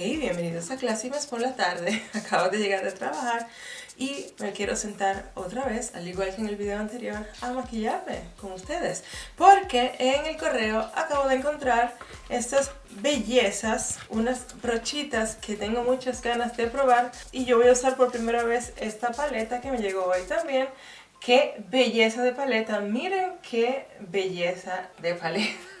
Hey, bienvenidos a Clásimas por la tarde. Acabo de llegar de trabajar y me quiero sentar otra vez, al igual que en el video anterior, a maquillarme con ustedes. Porque en el correo acabo de encontrar estas bellezas, unas brochitas que tengo muchas ganas de probar. Y yo voy a usar por primera vez esta paleta que me llegó hoy también. ¡Qué belleza de paleta! Miren qué belleza de paleta.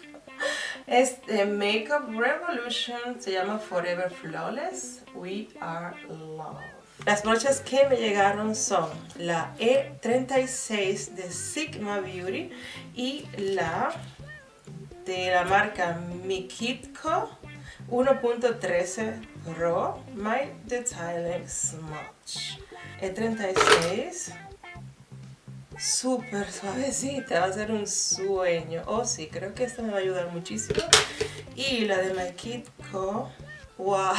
Es de Makeup Revolution, se llama Forever Flawless, We Are Love. Las brochas que me llegaron son la E36 de Sigma Beauty y la de la marca Mikitko 1.13 Pro My Detailing Smudge. E36 súper suavecita, va a ser un sueño. Oh sí, creo que esta me va a ayudar muchísimo. Y la de My Kid Co, wow,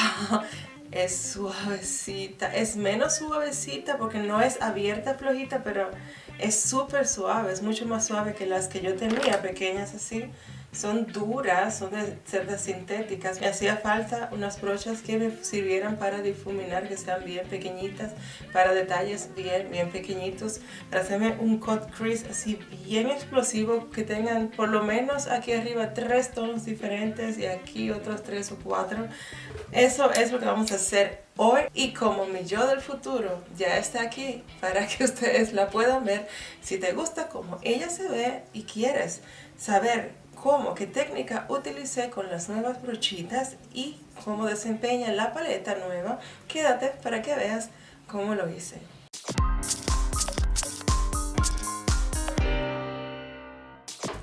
es suavecita. Es menos suavecita porque no es abierta, flojita, pero es súper suave. Es mucho más suave que las que yo tenía, pequeñas así son duras, son de cerdas sintéticas. Me hacía falta unas brochas que me sirvieran para difuminar, que sean bien pequeñitas, para detalles bien, bien pequeñitos, para hacerme un cut crease así bien explosivo, que tengan por lo menos aquí arriba tres tonos diferentes y aquí otros tres o cuatro. Eso es lo que vamos a hacer hoy y como mi yo del futuro ya está aquí para que ustedes la puedan ver, si te gusta como ella se ve y quieres saber cómo, qué técnica utilicé con las nuevas brochitas y cómo desempeña la paleta nueva, quédate para que veas cómo lo hice.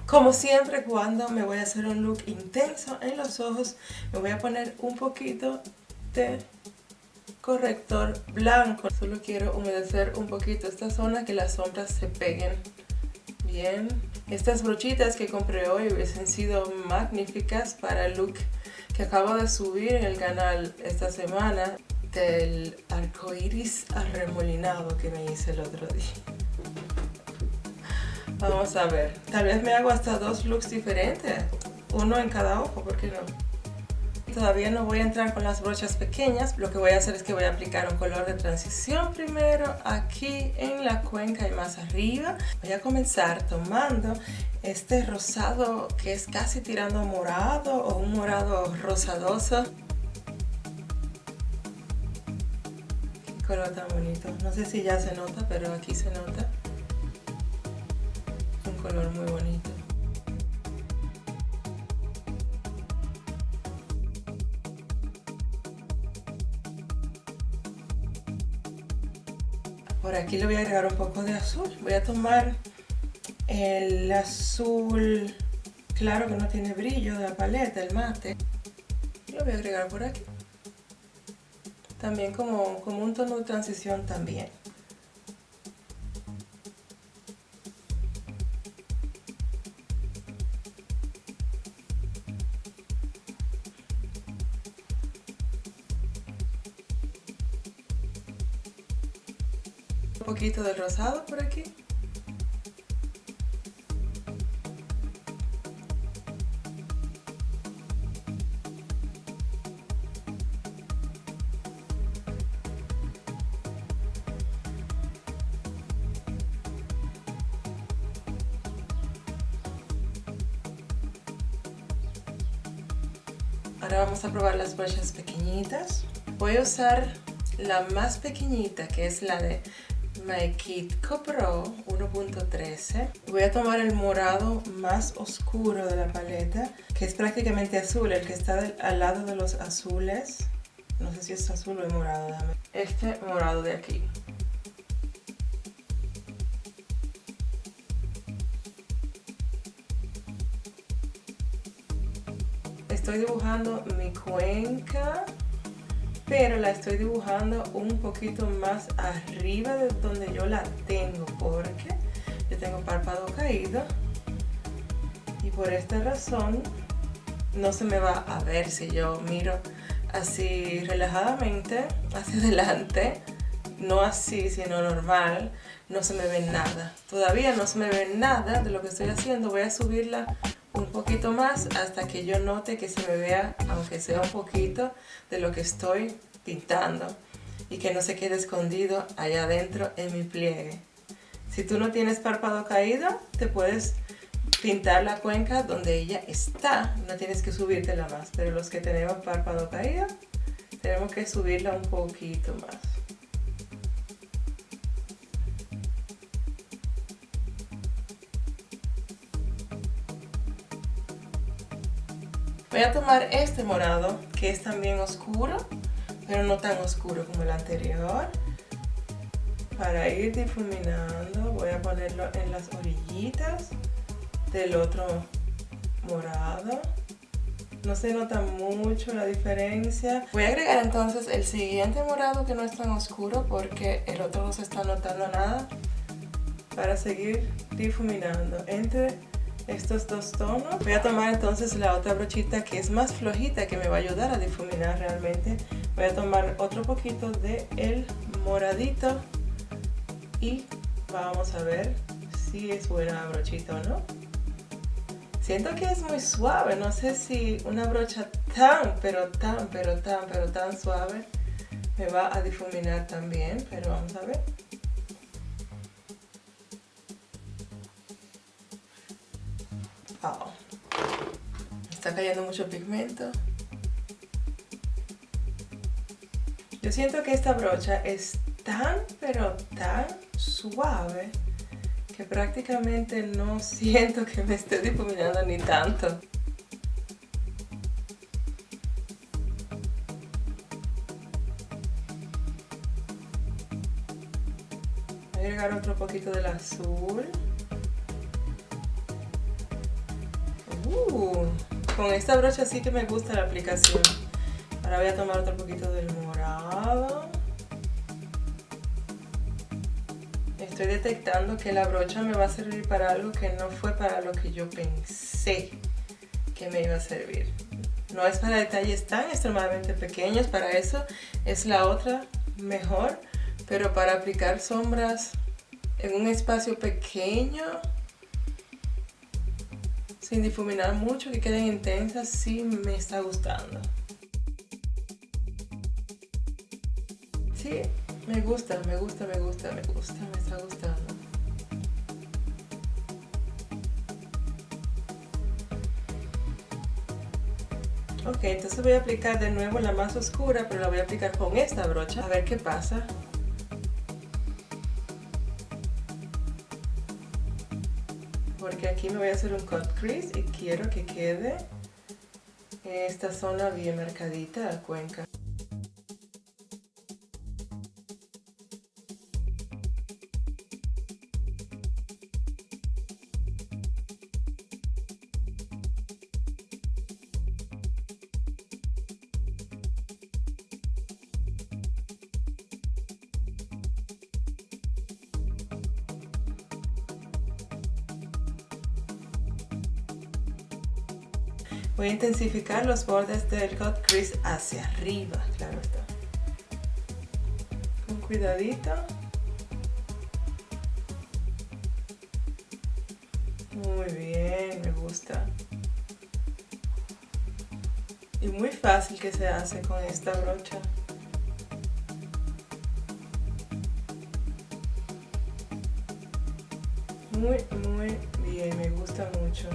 Como siempre cuando me voy a hacer un look intenso en los ojos, me voy a poner un poquito de corrector blanco. Solo quiero humedecer un poquito esta zona que las sombras se peguen bien. Estas brochitas que compré hoy hubiesen sido magníficas para el look que acabo de subir en el canal esta semana del arco iris arremolinado que me hice el otro día. Vamos a ver, tal vez me hago hasta dos looks diferentes, uno en cada ojo, ¿por qué no? Todavía no voy a entrar con las brochas pequeñas, lo que voy a hacer es que voy a aplicar un color de transición primero aquí en la cuenca y más arriba. Voy a comenzar tomando este rosado que es casi tirando morado o un morado rosadoso. Qué color tan bonito, no sé si ya se nota, pero aquí se nota. Un color muy bonito. Por aquí le voy a agregar un poco de azul. Voy a tomar el azul claro que no tiene brillo de la paleta, el mate. Lo voy a agregar por aquí. También como, como un tono de transición también. Poquito de rosado por aquí. Ahora vamos a probar las brochas pequeñitas. Voy a usar la más pequeñita, que es la de My Kit Pro 1.13. Voy a tomar el morado más oscuro de la paleta, que es prácticamente azul, el que está al lado de los azules. No sé si es azul o morado, dame. Este morado de aquí. Estoy dibujando mi cuenca pero la estoy dibujando un poquito más arriba de donde yo la tengo porque yo tengo párpado caído y por esta razón no se me va a ver si yo miro así relajadamente hacia adelante no así sino normal no se me ve nada. Todavía no se me ve nada de lo que estoy haciendo. Voy a subirla un poquito más hasta que yo note que se me vea, aunque sea un poquito, de lo que estoy pintando y que no se quede escondido allá adentro en mi pliegue. Si tú no tienes párpado caído, te puedes pintar la cuenca donde ella está, no tienes que subírtela más, pero los que tenemos párpado caído, tenemos que subirla un poquito más. Voy a tomar este morado, que es también oscuro, pero no tan oscuro como el anterior. Para ir difuminando, voy a ponerlo en las orillitas del otro morado. No se nota mucho la diferencia. Voy a agregar entonces el siguiente morado que no es tan oscuro porque el otro no se está notando nada. Para seguir difuminando entre estos dos tonos. Voy a tomar entonces la otra brochita que es más flojita que me va a ayudar a difuminar realmente. Voy a tomar otro poquito de el moradito y vamos a ver si es buena brochita o no. Siento que es muy suave, no sé si una brocha tan, pero tan, pero tan, pero tan suave me va a difuminar también, pero vamos a ver. Está cayendo mucho pigmento. Yo siento que esta brocha es tan, pero tan suave que prácticamente no siento que me esté difuminando ni tanto. Voy a agregar otro poquito del azul. Uh, con esta brocha sí que me gusta la aplicación. Ahora voy a tomar otro poquito del morado. Estoy detectando que la brocha me va a servir para algo que no fue para lo que yo pensé que me iba a servir. No es para detalles tan extremadamente pequeños, para eso es la otra mejor, pero para aplicar sombras en un espacio pequeño sin difuminar mucho, que queden intensas, sí me está gustando. Sí, me gusta, me gusta, me gusta, me gusta, me está gustando. Ok, entonces voy a aplicar de nuevo la más oscura, pero la voy a aplicar con esta brocha, a ver qué pasa. Porque aquí me voy a hacer un cut crease y quiero que quede esta zona bien marcadita la cuenca. Voy a intensificar los bordes del cut crease hacia arriba, claro está. Con cuidadito. Muy bien, me gusta. Y muy fácil que se hace con esta brocha. Muy, muy bien, me gusta mucho.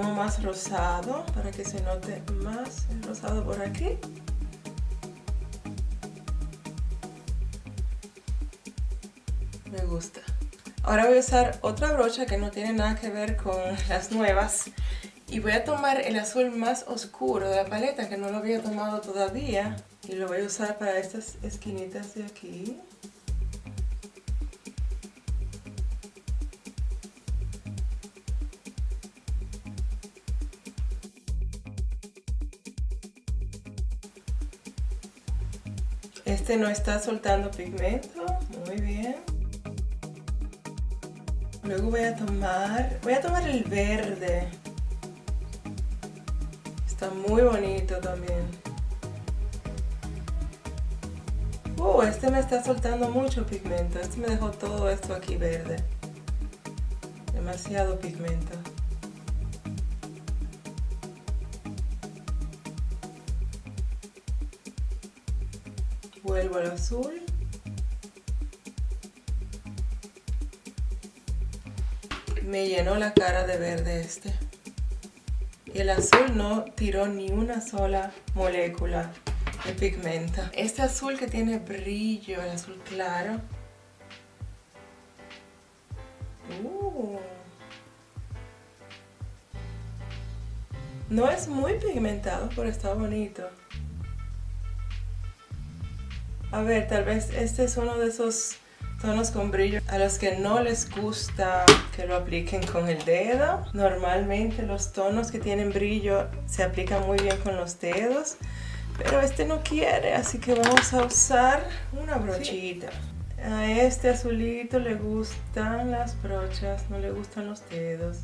Tomo más rosado para que se note más rosado por aquí. Me gusta. Ahora voy a usar otra brocha que no tiene nada que ver con las nuevas. Y voy a tomar el azul más oscuro de la paleta que no lo había tomado todavía. Y lo voy a usar para estas esquinitas de aquí. Este no está soltando pigmento, muy bien. Luego voy a tomar, voy a tomar el verde. Está muy bonito también. Uh, este me está soltando mucho pigmento. Este me dejó todo esto aquí verde. Demasiado pigmento. Vuelvo al azul. Me llenó la cara de verde este. Y el azul no tiró ni una sola molécula de pigmento. Este azul que tiene brillo, el azul claro. Uh. No es muy pigmentado, pero está bonito. A ver, tal vez este es uno de esos tonos con brillo a los que no les gusta que lo apliquen con el dedo. Normalmente los tonos que tienen brillo se aplican muy bien con los dedos, pero este no quiere, así que vamos a usar una brochita. A este azulito le gustan las brochas, no le gustan los dedos.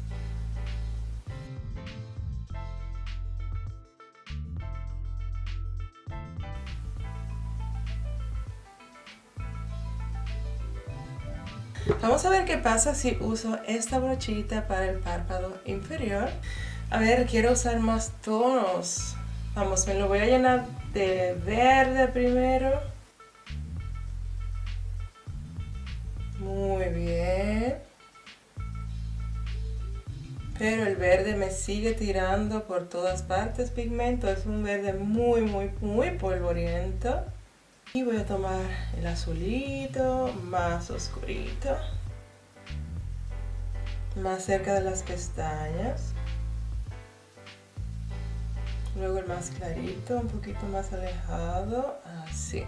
Vamos a ver qué pasa si uso esta brochita para el párpado inferior. A ver, quiero usar más tonos. Vamos, me lo voy a llenar de verde primero. Muy bien. Pero el verde me sigue tirando por todas partes pigmento. Es un verde muy, muy, muy polvoriento. Y voy a tomar el azulito más oscurito. Más cerca de las pestañas. Luego el más clarito, un poquito más alejado, así.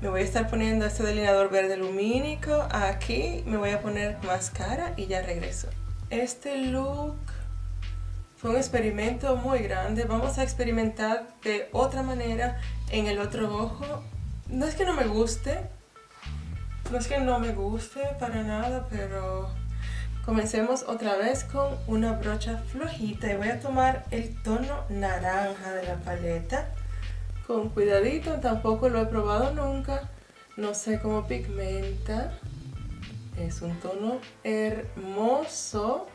Me voy a estar poniendo este delineador verde lumínico aquí. Me voy a poner máscara y ya regreso. Este look fue un experimento muy grande. Vamos a experimentar de otra manera en el otro ojo. No es que no me guste, no es que no me guste para nada, pero comencemos otra vez con una brocha flojita. Y voy a tomar el tono naranja de la paleta. Con cuidadito, tampoco lo he probado nunca, no sé cómo pigmenta, es un tono hermoso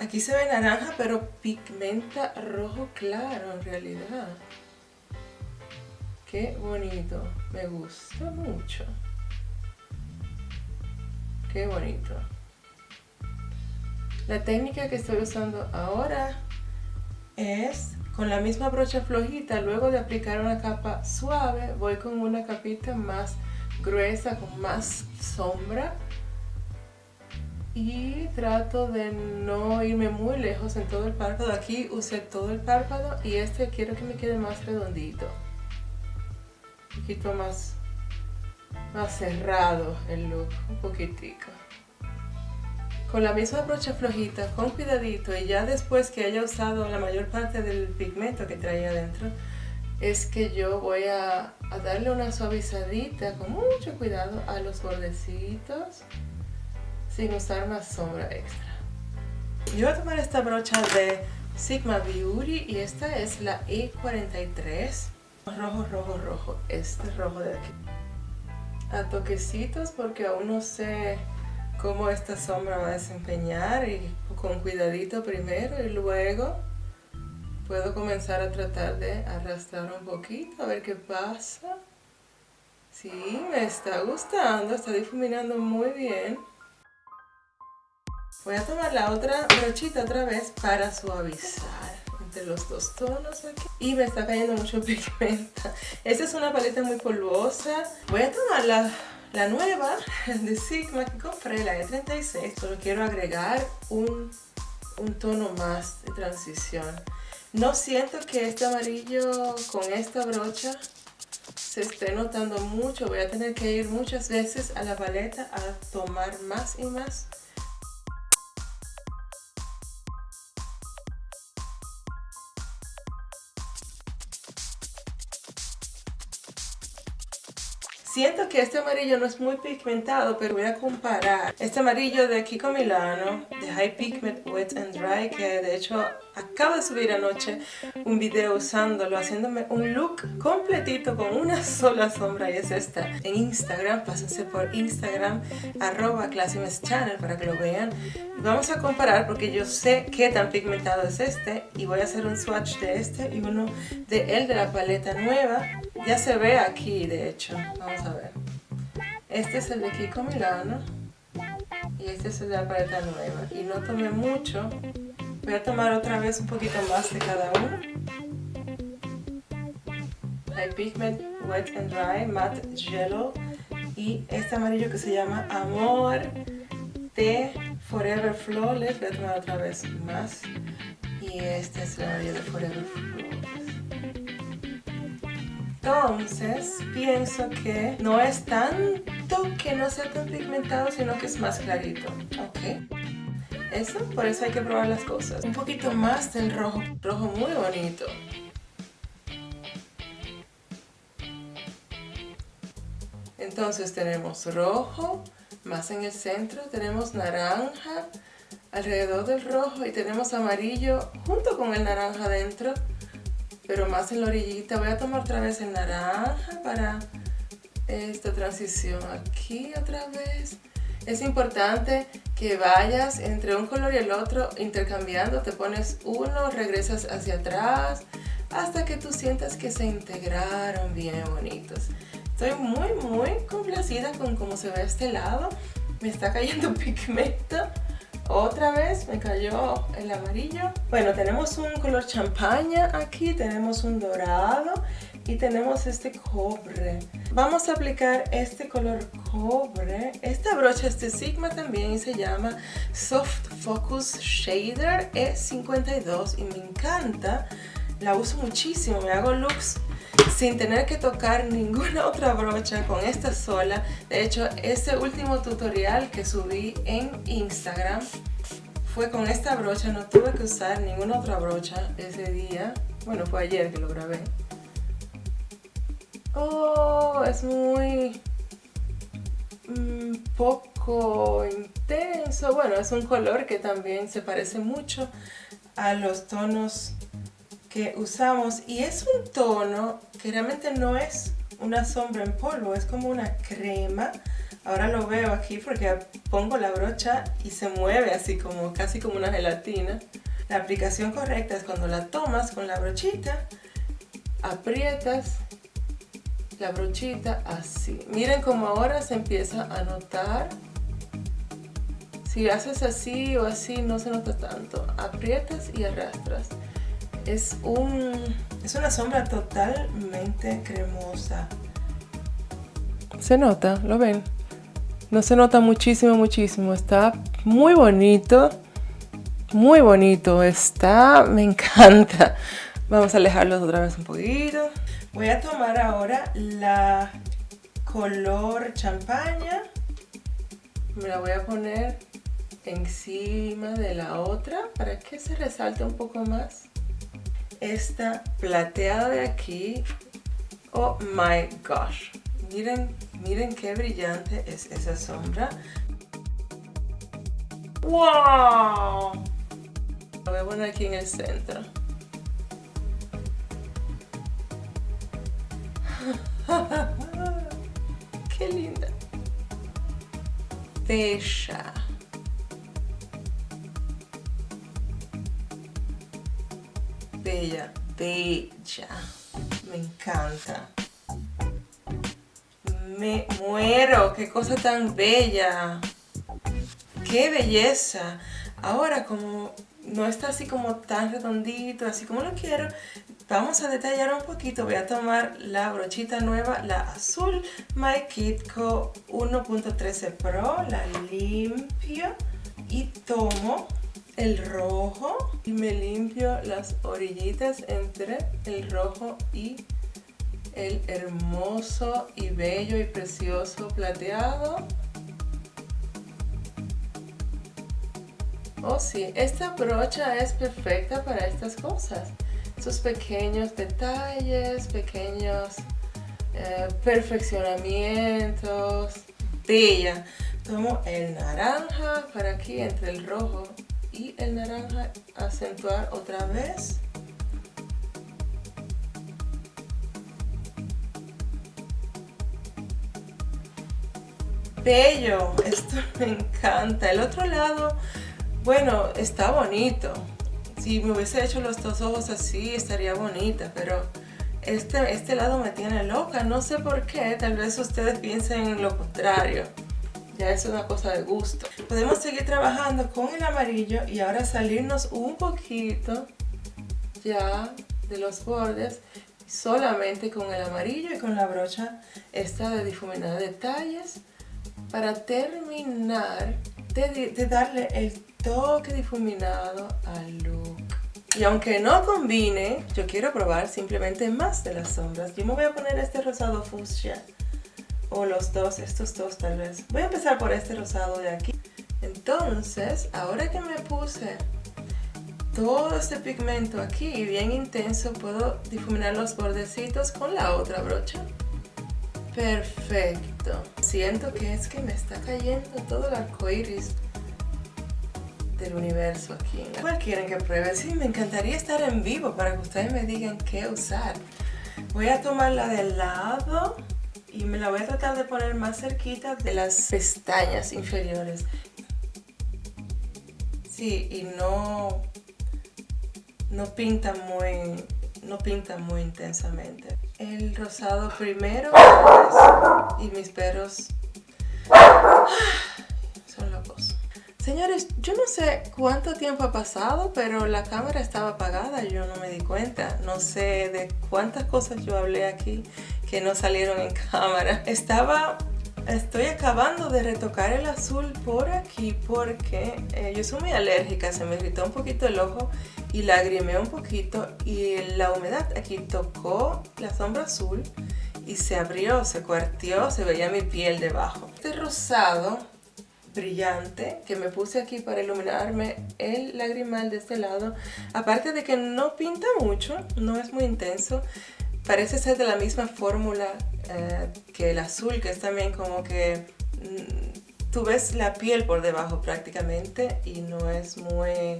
Aquí se ve naranja, pero pigmenta rojo claro en realidad. Qué bonito. Me gusta mucho. Qué bonito. La técnica que estoy usando ahora es con la misma brocha flojita, luego de aplicar una capa suave, voy con una capita más gruesa, con más sombra y trato de no irme muy lejos en todo el párpado. Aquí usé todo el párpado y este quiero que me quede más redondito. Un poquito más, más cerrado el look, un poquitico. Con la misma brocha flojita, con cuidadito y ya después que haya usado la mayor parte del pigmento que traía adentro, es que yo voy a, a darle una suavizadita con mucho cuidado a los bordecitos sin usar más sombra extra. Yo voy a tomar esta brocha de Sigma Beauty y esta es la E43. Rojo, rojo, rojo. Este rojo de aquí. A toquecitos porque aún no sé cómo esta sombra va a desempeñar y con cuidadito primero y luego puedo comenzar a tratar de arrastrar un poquito a ver qué pasa. Sí, me está gustando, está difuminando muy bien. Voy a tomar la otra brochita otra vez para suavizar entre los dos tonos aquí. Y me está cayendo mucho pigmento. Esta es una paleta muy polvosa. Voy a tomar la, la nueva de Sigma que compré, la E36. Pero quiero agregar un, un tono más de transición. No siento que este amarillo con esta brocha se esté notando mucho. Voy a tener que ir muchas veces a la paleta a tomar más y más Siento que este amarillo no es muy pigmentado, pero voy a comparar este amarillo de Kiko Milano, de High Pigment Wet and Dry, que de hecho acabo de subir anoche un video usándolo, haciéndome un look completito con una sola sombra y es esta. En Instagram, pásense por Instagram, arroba Channel para que lo vean. vamos a comparar porque yo sé qué tan pigmentado es este y voy a hacer un swatch de este y uno de el de la paleta nueva. Ya se ve aquí, de hecho. Vamos a Este es el de Kiko Milano. Y este es el de la paleta nueva. Y no tomé mucho. Voy a tomar otra vez un poquito más de cada uno. Hay Pigment Wet and Dry Matte Jello. Y este amarillo que se llama Amor de Forever Flawless. Voy a tomar otra vez más. Y este es el amarillo de Forever Flawless. Entonces, pienso que no es tanto que no sea tan pigmentado, sino que es más clarito. Ok. Eso, por eso hay que probar las cosas. Un poquito más del rojo, rojo muy bonito. Entonces tenemos rojo, más en el centro, tenemos naranja alrededor del rojo y tenemos amarillo junto con el naranja dentro pero más en la orillita. Voy a tomar otra vez el naranja para esta transición aquí otra vez. Es importante que vayas entre un color y el otro intercambiando. Te pones uno, regresas hacia atrás hasta que tú sientas que se integraron bien bonitos. Estoy muy muy complacida con cómo se ve este lado. Me está cayendo pigmento. Otra vez me cayó el amarillo. Bueno, tenemos un color champaña aquí, tenemos un dorado y tenemos este cobre. Vamos a aplicar este color cobre. Esta brocha es de Sigma también y se llama Soft Focus Shader E52 y me encanta. La uso muchísimo, me hago looks sin tener que tocar ninguna otra brocha con esta sola. De hecho, este último tutorial que subí en Instagram fue con esta brocha. No tuve que usar ninguna otra brocha ese día. Bueno, fue ayer que lo grabé. Oh, es muy... Mm, poco intenso. Bueno, es un color que también se parece mucho a los tonos que usamos y es un tono que realmente no es una sombra en polvo, es como una crema. Ahora lo veo aquí porque pongo la brocha y se mueve así como casi como una gelatina. La aplicación correcta es cuando la tomas con la brochita, aprietas la brochita así. Miren cómo ahora se empieza a notar. Si haces así o así no se nota tanto. Aprietas y arrastras es, un, es una sombra totalmente cremosa. Se nota, ¿lo ven? No se nota muchísimo, muchísimo. Está muy bonito. Muy bonito. Está, me encanta. Vamos a alejarlos otra vez un poquito. Voy a tomar ahora la color champaña. Me la voy a poner encima de la otra para que se resalte un poco más esta plateada de aquí. Oh my gosh. Miren, miren qué brillante es esa sombra. ¡Wow! Lo voy a poner aquí en el centro. ¡Qué linda! Bella. Bella, bella. Me encanta. Me muero, qué cosa tan bella. Qué belleza. Ahora como no está así como tan redondito, así como lo quiero, vamos a detallar un poquito. Voy a tomar la brochita nueva, la azul My Kitco 1.13 Pro, la limpio y tomo el rojo y me limpio las orillitas entre el rojo y el hermoso y bello y precioso plateado. Oh sí, esta brocha es perfecta para estas cosas. Esos pequeños detalles, pequeños eh, perfeccionamientos. Bella. Tomo el naranja para aquí entre el rojo y el naranja acentuar otra vez. Bello, esto me encanta. El otro lado, bueno, está bonito. Si me hubiese hecho los dos ojos así, estaría bonita, pero este, este lado me tiene loca. No sé por qué, tal vez ustedes piensen lo contrario. Ya es una cosa de gusto. Podemos seguir trabajando con el amarillo y ahora salirnos un poquito ya de los bordes solamente con el amarillo y con la brocha esta de difuminar detalles para terminar de, darle el toque difuminado al look. Y aunque no combine, yo quiero probar simplemente más de las sombras. Yo me voy a poner este rosado fuchsia. O los dos, estos dos tal vez. Voy a empezar por este rosado de aquí. Entonces, ahora que me puse todo este pigmento aquí bien intenso, puedo difuminar los bordecitos con la otra brocha. Perfecto. Siento que es que me está cayendo todo el arco iris del universo aquí. ¿Cuál quieren que pruebe? Sí, me encantaría estar en vivo para que ustedes me digan qué usar. Voy a tomar la de lado y me la voy a tratar de poner más cerquita de las pestañas inferiores. Sí, y no, no pinta muy, no pinta muy intensamente el rosado primero y mis perros son locos. Señores, yo no sé cuánto tiempo ha pasado, pero la cámara estaba apagada, yo no me di cuenta. No sé de cuántas cosas yo hablé aquí que no salieron en cámara. Estaba Estoy acabando de retocar el azul por aquí porque eh, yo soy muy alérgica, se me irritó un poquito el ojo y lagrimé un poquito y la humedad aquí tocó la sombra azul y se abrió, se cuartió, se veía mi piel debajo. Este rosado brillante que me puse aquí para iluminarme el lagrimal de este lado, aparte de que no pinta mucho, no es muy intenso, parece ser de la misma fórmula eh, que el azul, que es también como que mm, tú ves la piel por debajo prácticamente y no es muy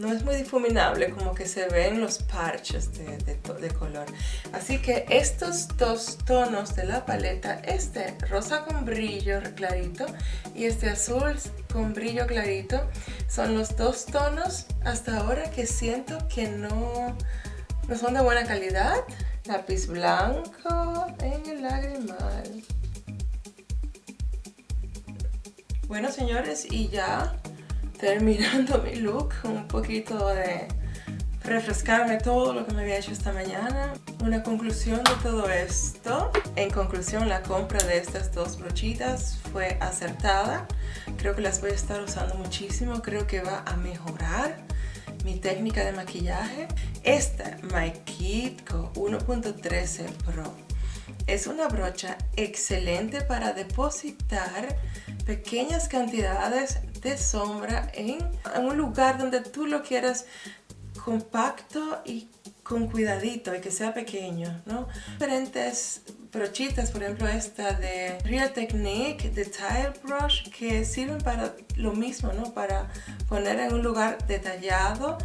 no es muy difuminable, como que se ven los parches de, de, color. Así que estos dos tonos de la paleta, este rosa con brillo clarito y este azul con brillo clarito, son los dos tonos hasta ahora que siento que no, no son de buena calidad. Lápiz blanco en el lagrimal. Bueno, señores, y ya terminando mi look, un poquito de refrescarme todo lo que me había hecho esta mañana. Una conclusión de todo esto. En conclusión, la compra de estas dos brochitas fue acertada. Creo que las voy a estar usando muchísimo. Creo que va a mejorar mi técnica de maquillaje. Esta My Kitco 1.13 Pro es una brocha excelente para depositar pequeñas cantidades de sombra en, un lugar donde tú lo quieras compacto y con cuidadito y que sea pequeño, ¿no? Diferentes brochitas, por ejemplo esta de Real Technique de Tile Brush que sirven para lo mismo, ¿no? Para poner en un lugar detallado,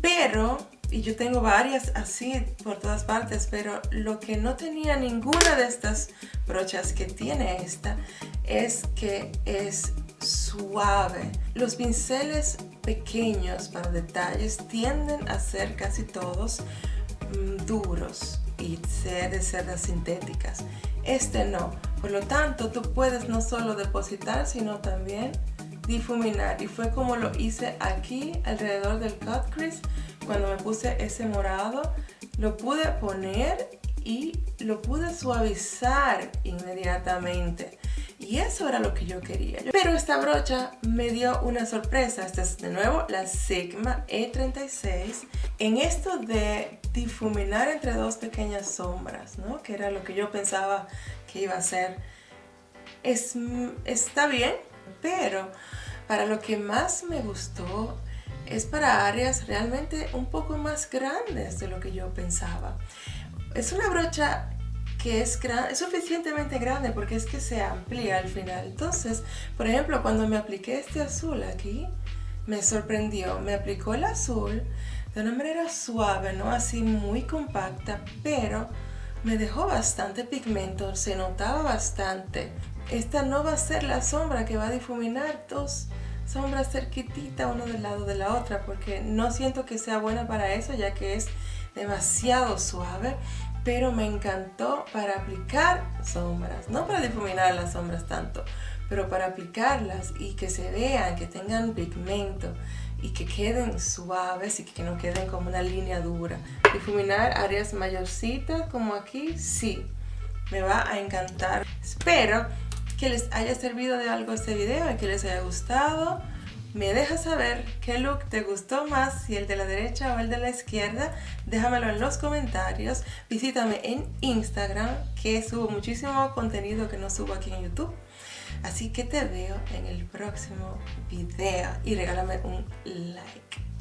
pero y yo tengo varias así por todas partes, pero lo que no tenía ninguna de estas brochas que tiene esta es que es suave. Los pinceles pequeños para detalles tienden a ser casi todos mm, duros y ser de cerdas sintéticas. Este no. Por lo tanto, tú puedes no solo depositar, sino también difuminar. Y fue como lo hice aquí alrededor del cut crease. Cuando me puse ese morado, lo pude poner y lo pude suavizar inmediatamente. Y eso era lo que yo quería. Pero esta brocha me dio una sorpresa. Esta es de nuevo la Sigma E36. En esto de difuminar entre dos pequeñas sombras, ¿no? Que era lo que yo pensaba que iba a ser. Es, está bien, pero para lo que más me gustó es para áreas realmente un poco más grandes de lo que yo pensaba. Es una brocha que es, es suficientemente grande porque es que se amplía al final. Entonces, por ejemplo, cuando me apliqué este azul aquí, me sorprendió. Me aplicó el azul de una manera suave, no así muy compacta, pero me dejó bastante pigmento, se notaba bastante. Esta no va a ser la sombra que va a difuminar dos sombras cerquitita uno del lado de la otra porque no siento que sea buena para eso ya que es demasiado suave pero me encantó para aplicar sombras, no para difuminar las sombras tanto, pero para aplicarlas y que se vean, que tengan pigmento y que queden suaves y que no queden como una línea dura. Difuminar áreas mayorcitas como aquí, sí, me va a encantar. Espero que les haya servido de algo este video y que les haya gustado. Me dejas saber qué look te gustó más, si el de la derecha o el de la izquierda. Déjamelo en los comentarios. Visítame en Instagram, que subo muchísimo contenido que no subo aquí en YouTube. Así que te veo en el próximo video y regálame un like.